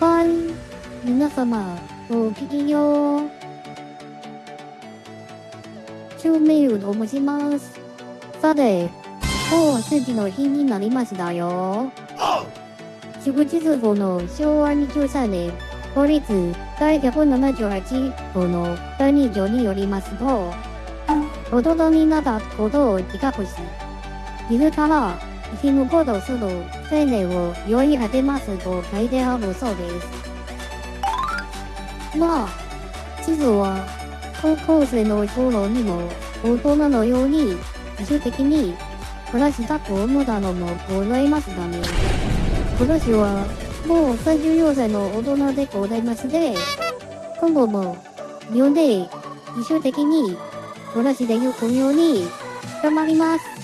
はい。皆様、ごきげんよう。中名を申します。さて、もう数字の日になりましたよ。祝日号の昭和23年、法律第178号の第2条によりますと、大人になったことを自覚し、自ら生き抜こうとする青年を良い果てますと書いてあるそうです。まあ、地図は高校生の頃にも大人のように自主的に暮らしたと思ったのもございますがね。私はもう34歳の大人でございまして、今後も日本で自主的に暮らしていくように頑張ります。